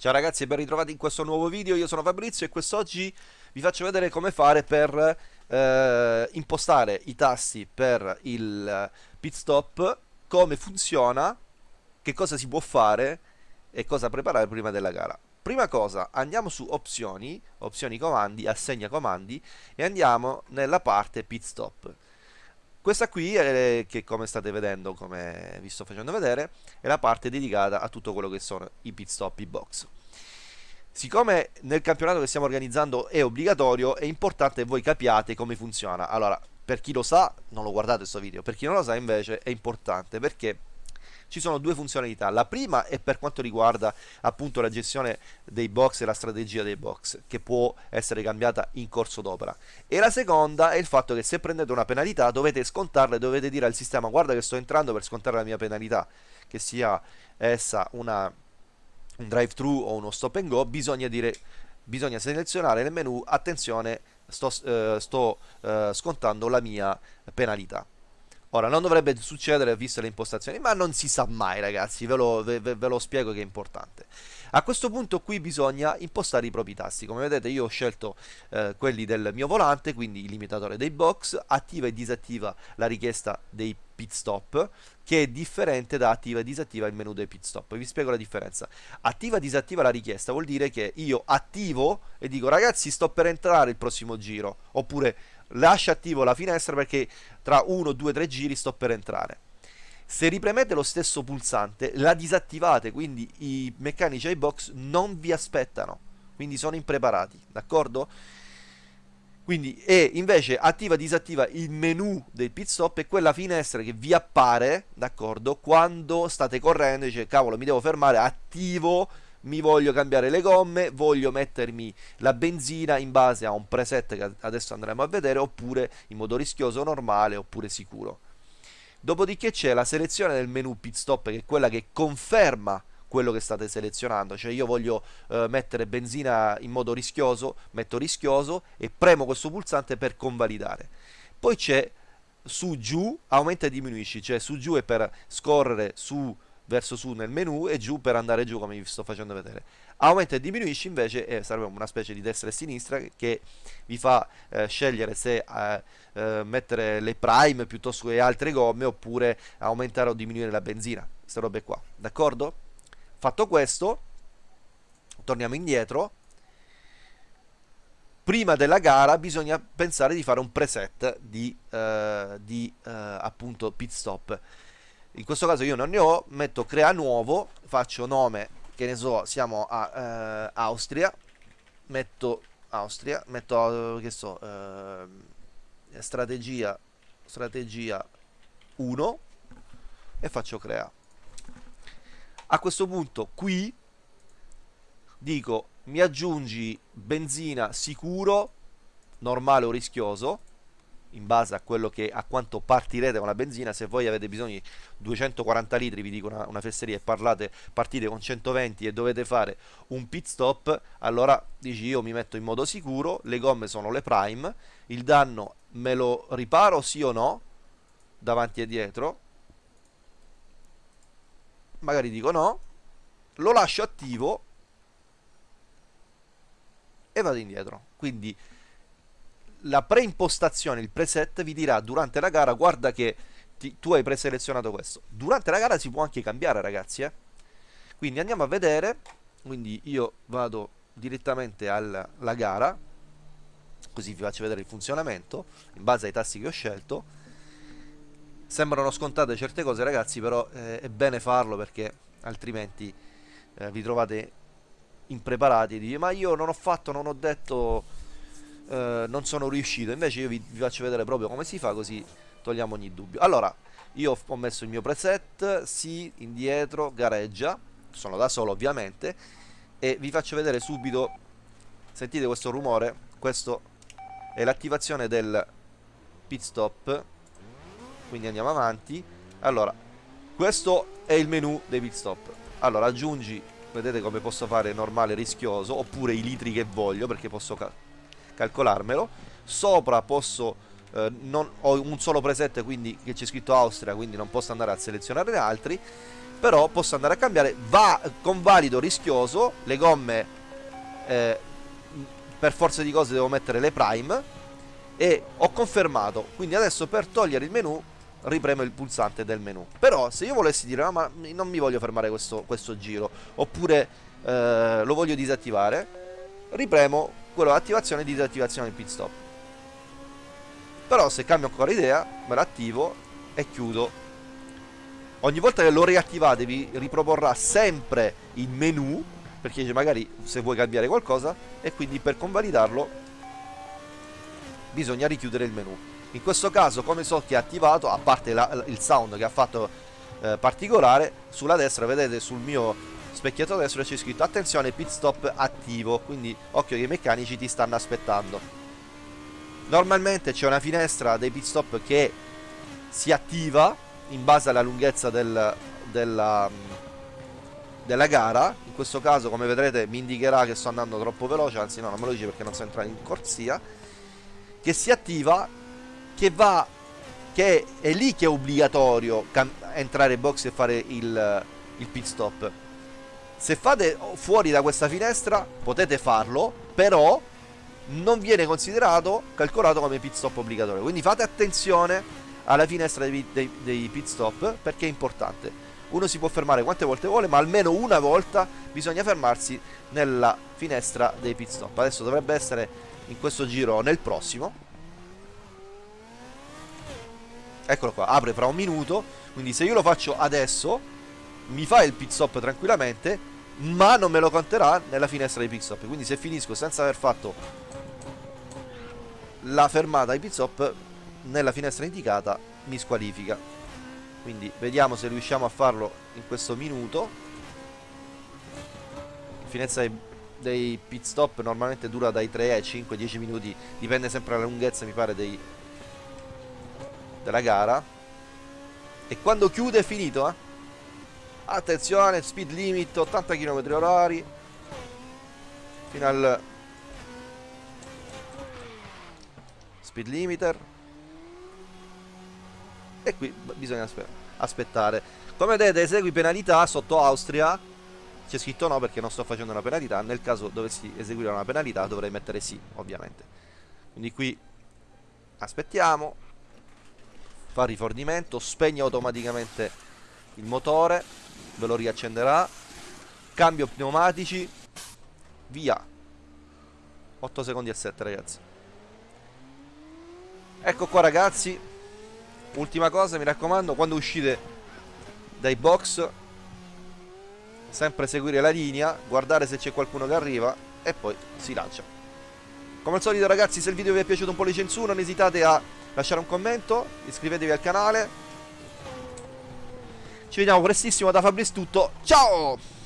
Ciao ragazzi e ben ritrovati in questo nuovo video, io sono Fabrizio e quest'oggi vi faccio vedere come fare per eh, impostare i tasti per il pit stop, come funziona, che cosa si può fare e cosa preparare prima della gara. Prima cosa, andiamo su opzioni, opzioni comandi, assegna comandi e andiamo nella parte pit stop. Questa qui, è, che come state vedendo, come vi sto facendo vedere, è la parte dedicata a tutto quello che sono i pit stop, i box. Siccome nel campionato che stiamo organizzando è obbligatorio, è importante che voi capiate come funziona. Allora, per chi lo sa, non lo guardate questo video, per chi non lo sa invece è importante perché ci sono due funzionalità. La prima è per quanto riguarda appunto la gestione dei box e la strategia dei box, che può essere cambiata in corso d'opera. E la seconda è il fatto che se prendete una penalità dovete scontarla e dovete dire al sistema guarda che sto entrando per scontare la mia penalità, che sia essa una, un drive thru o uno stop and go, bisogna dire bisogna selezionare nel menu attenzione sto, eh, sto eh, scontando la mia penalità Ora, non dovrebbe succedere viste le impostazioni, ma non si sa mai ragazzi, ve lo, ve, ve lo, spiego che è importante. A questo punto qui bisogna impostare i propri tasti, come vedete io ho scelto eh, quelli del mio volante, quindi il limitatore dei box, attiva e disattiva la richiesta dei pit stop, che è differente da attiva e disattiva il menu dei pit stop. Vi spiego la differenza. Attiva e disattiva la richiesta vuol dire che io attivo e dico ragazzi sto per entrare il prossimo giro, oppure lascia attivo la finestra perché tra 1, 2, 3 giri sto per entrare. Se ripremete lo stesso pulsante, la disattivate, quindi i meccanici ai box non vi aspettano, quindi sono impreparati, d'accordo? Quindi, e invece attiva e disattiva il menu del pit stop è quella finestra che vi appare, d'accordo? Quando state correndo, dice cavolo mi devo fermare, attivo mi voglio cambiare le gomme, voglio mettermi la benzina in base a un preset che adesso andremo a vedere, oppure in modo rischioso normale, oppure sicuro. Dopodiché c'è la selezione del menu pit stop che è quella che conferma quello che state selezionando, cioè io voglio eh, mettere benzina in modo rischioso, metto rischioso e premo questo pulsante per convalidare. Poi c'è su giù, aumenta e diminuisci, cioè su giù è per scorrere su verso su nel menu e giù per andare giù come vi sto facendo vedere. Aumenta e diminuisci invece eh, sarebbe una specie di destra e sinistra che vi fa eh, scegliere se eh, eh, mettere le prime piuttosto che altre gomme oppure aumentare o diminuire la benzina queste robe qua d'accordo? fatto questo torniamo indietro. Prima della gara bisogna pensare di fare un preset di, uh, di uh, appunto pit stop in questo caso io non ne ho metto crea nuovo faccio nome che ne so siamo a eh, Austria metto Austria metto che so eh, strategia strategia 1 e faccio crea. A questo punto qui dico mi aggiungi benzina sicuro normale o rischioso in base a quello che a quanto partirete con la benzina. Se voi avete bisogno di 240 litri vi dico una, una fesseria e parlate partite con 120 e dovete fare un pit stop allora dici io mi metto in modo sicuro le gomme sono le prime il danno me lo riparo sì o no davanti e dietro. Magari dico no lo lascio attivo e vado indietro. Quindi la preimpostazione, il preset vi dirà durante la gara guarda che ti, tu hai preselezionato questo. Durante la gara si può anche cambiare ragazzi eh? Quindi andiamo a vedere, quindi io vado direttamente alla, gara, così vi faccio vedere il funzionamento in base ai tassi che ho scelto. Sembrano scontate certe cose ragazzi però eh, è bene farlo perché altrimenti eh, vi trovate impreparati e dite ma io non ho fatto, non ho detto eh, non sono riuscito. Invece io vi, vi, faccio vedere proprio come si fa così togliamo ogni dubbio. Allora io ho messo il mio preset sì, indietro, gareggia. Sono da solo ovviamente. E vi faccio vedere subito sentite questo rumore? Questo è l'attivazione del pit stop. Quindi andiamo avanti. Allora questo è il menu dei pit stop. Allora aggiungi vedete come posso fare normale rischioso oppure i litri che voglio perché posso calcolarmelo. Sopra posso eh, non, ho un solo preset quindi che c'è scritto Austria quindi non posso andare a selezionare altri però posso andare a cambiare. Va con valido rischioso le gomme eh, per forza di cose devo mettere le prime e ho confermato. Quindi adesso per togliere il menu ripremo il pulsante del menu. Però se io volessi dire no, ma non mi voglio fermare questo, questo giro oppure eh, lo voglio disattivare ripremo quello attivazione e disattivazione del pit stop. Però se cambio ancora idea me lo attivo e chiudo. Ogni volta che lo riattivate vi riproporrà sempre il menu perché magari se vuoi cambiare qualcosa e quindi per convalidarlo bisogna richiudere il menu. In questo caso come so che è attivato a parte la, il sound che ha fatto eh, particolare sulla destra vedete sul mio specchietto destro c'è scritto attenzione pit stop attivo quindi occhio che i meccanici ti stanno aspettando. Normalmente c'è una finestra dei pit stop che si attiva in base alla lunghezza del, della, della gara. In questo caso come vedrete mi indicherà che sto andando troppo veloce anzi no non me lo dice perché non sto entrando in corsia. Che si attiva che va che è lì che è obbligatorio entrare in box e fare il, il pit stop se fate fuori da questa finestra potete farlo però non viene considerato calcolato come pit stop obbligatorio. Quindi fate attenzione alla finestra dei, dei, dei pit stop perché è importante. Uno si può fermare quante volte vuole ma almeno una volta bisogna fermarsi nella finestra dei pit stop. Adesso dovrebbe essere in questo giro nel prossimo. Eccolo qua apre fra un minuto. Quindi se io lo faccio adesso mi fa il pit stop tranquillamente ma non me lo conterà nella finestra dei pit stop. Quindi se finisco senza aver fatto la fermata ai pit stop nella finestra indicata mi squalifica. Quindi vediamo se riusciamo a farlo in questo minuto. Finestra dei dei pit stop normalmente dura dai 3 ai 5 10 minuti dipende sempre dalla lunghezza mi pare dei, della gara. E quando chiude è finito eh? Attenzione speed limit 80 km orari. Fino al speed limiter. E qui bisogna aspettare. Come vedete esegui penalità sotto Austria. C'è scritto no perché non sto facendo una penalità. Nel caso dovessi eseguire una penalità dovrei mettere sì ovviamente. Quindi qui aspettiamo. Fa rifornimento spegne automaticamente il motore ve lo riaccenderà cambio pneumatici via 8 secondi e 7 ragazzi ecco qua ragazzi ultima cosa mi raccomando quando uscite dai box sempre seguire la linea, guardare se c'è qualcuno che arriva e poi si lancia. Come al solito ragazzi se il video vi è piaciuto un po' licenzo non esitate a lasciare un commento, iscrivetevi al canale. Ci vediamo prestissimo da Fabrice tutto, ciao!